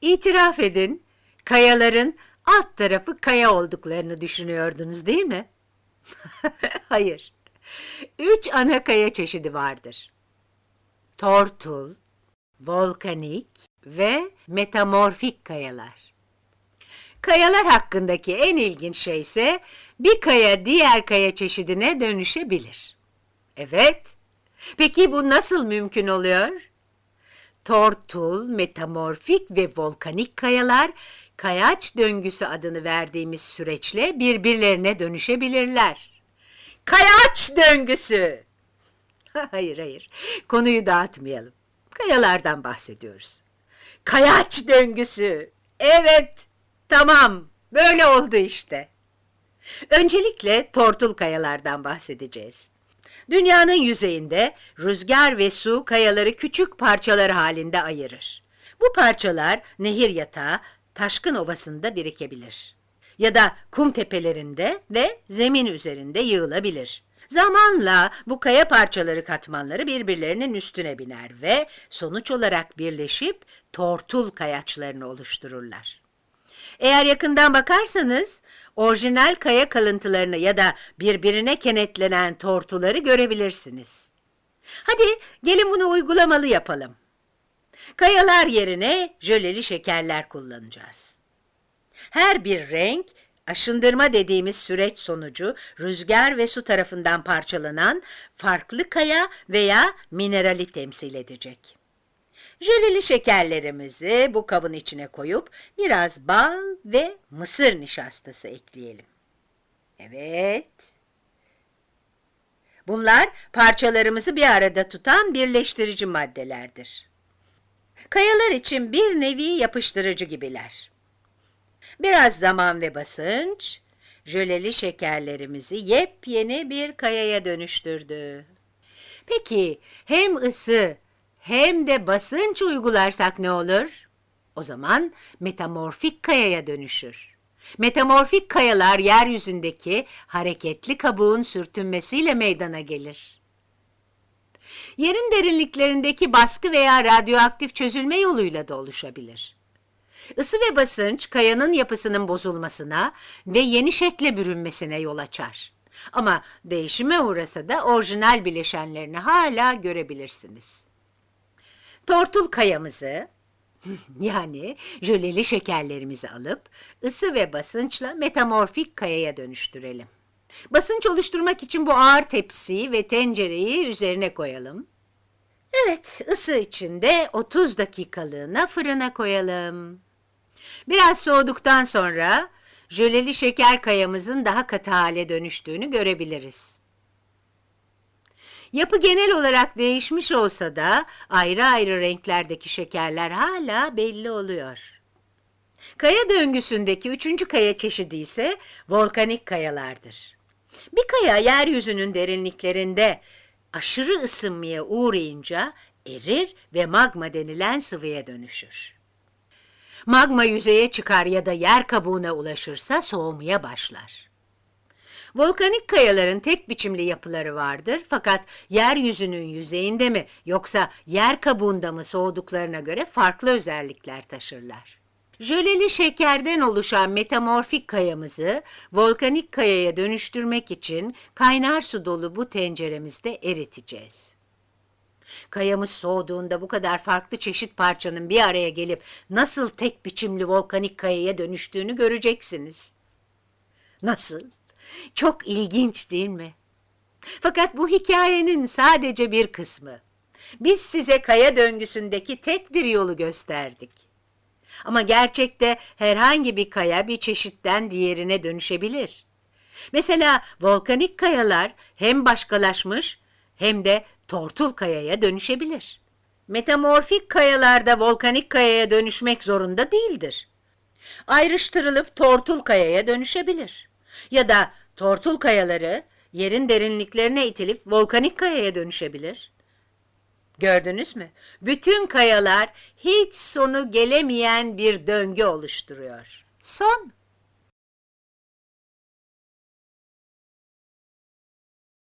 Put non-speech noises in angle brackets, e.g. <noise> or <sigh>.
İtiraf edin, kayaların alt tarafı kaya olduklarını düşünüyordunuz değil mi? <laughs> Hayır. Üç ana kaya çeşidi vardır. Tortul, volkanik ve metamorfik kayalar. Kayalar hakkındaki en ilginç şey ise bir kaya diğer kaya çeşidine dönüşebilir. Evet. Peki bu nasıl mümkün oluyor? Tortul, metamorfik ve volkanik kayalar kayaç döngüsü adını verdiğimiz süreçle birbirlerine dönüşebilirler. Kayaç döngüsü. <laughs> hayır hayır. Konuyu dağıtmayalım. Kayalardan bahsediyoruz. Kayaç döngüsü. Evet. Tamam. Böyle oldu işte. Öncelikle tortul kayalardan bahsedeceğiz. Dünyanın yüzeyinde rüzgar ve su kayaları küçük parçalar halinde ayırır. Bu parçalar nehir yatağı, taşkın ovasında birikebilir. Ya da kum tepelerinde ve zemin üzerinde yığılabilir. Zamanla bu kaya parçaları katmanları birbirlerinin üstüne biner ve sonuç olarak birleşip tortul kayaçlarını oluştururlar. Eğer yakından bakarsanız orijinal kaya kalıntılarını ya da birbirine kenetlenen tortuları görebilirsiniz. Hadi gelin bunu uygulamalı yapalım. Kayalar yerine jöleli şekerler kullanacağız. Her bir renk aşındırma dediğimiz süreç sonucu rüzgar ve su tarafından parçalanan farklı kaya veya minerali temsil edecek. Jöleli şekerlerimizi bu kabın içine koyup biraz bal ve mısır nişastası ekleyelim. Evet. Bunlar parçalarımızı bir arada tutan birleştirici maddelerdir. Kayalar için bir nevi yapıştırıcı gibiler. Biraz zaman ve basınç, jöleli şekerlerimizi yepyeni bir kayaya dönüştürdü. Peki hem ısı hem de basınç uygularsak ne olur? O zaman metamorfik kayaya dönüşür. Metamorfik kayalar yeryüzündeki hareketli kabuğun sürtünmesiyle meydana gelir. Yerin derinliklerindeki baskı veya radyoaktif çözülme yoluyla da oluşabilir. Isı ve basınç kayanın yapısının bozulmasına ve yeni şekle bürünmesine yol açar. Ama değişime uğrasa da orijinal bileşenlerini hala görebilirsiniz. Tortul kayamızı <laughs> yani jöleli şekerlerimizi alıp ısı ve basınçla metamorfik kayaya dönüştürelim. Basınç oluşturmak için bu ağır tepsiyi ve tencereyi üzerine koyalım. Evet, ısı için de 30 dakikalığına fırına koyalım. Biraz soğuduktan sonra jöleli şeker kayamızın daha katı hale dönüştüğünü görebiliriz. Yapı genel olarak değişmiş olsa da ayrı ayrı renklerdeki şekerler hala belli oluyor. Kaya döngüsündeki üçüncü kaya çeşidi ise volkanik kayalardır. Bir kaya yeryüzünün derinliklerinde aşırı ısınmaya uğrayınca erir ve magma denilen sıvıya dönüşür. Magma yüzeye çıkar ya da yer kabuğuna ulaşırsa soğumaya başlar. Volkanik kayaların tek biçimli yapıları vardır fakat yeryüzünün yüzeyinde mi yoksa yer kabuğunda mı soğuduklarına göre farklı özellikler taşırlar. Jöleli şekerden oluşan metamorfik kayamızı volkanik kayaya dönüştürmek için kaynar su dolu bu tenceremizde eriteceğiz. Kayamız soğuduğunda bu kadar farklı çeşit parçanın bir araya gelip nasıl tek biçimli volkanik kayaya dönüştüğünü göreceksiniz. Nasıl? Çok ilginç değil mi? Fakat bu hikayenin sadece bir kısmı. Biz size kaya döngüsündeki tek bir yolu gösterdik. Ama gerçekte herhangi bir kaya bir çeşitten diğerine dönüşebilir. Mesela volkanik kayalar hem başkalaşmış hem de tortul kayaya dönüşebilir. Metamorfik kayalarda volkanik kayaya dönüşmek zorunda değildir. Ayrıştırılıp tortul kayaya dönüşebilir. Ya da tortul kayaları yerin derinliklerine itilip volkanik kayaya dönüşebilir. Gördünüz mü? Bütün kayalar hiç sonu gelemeyen bir döngü oluşturuyor. Son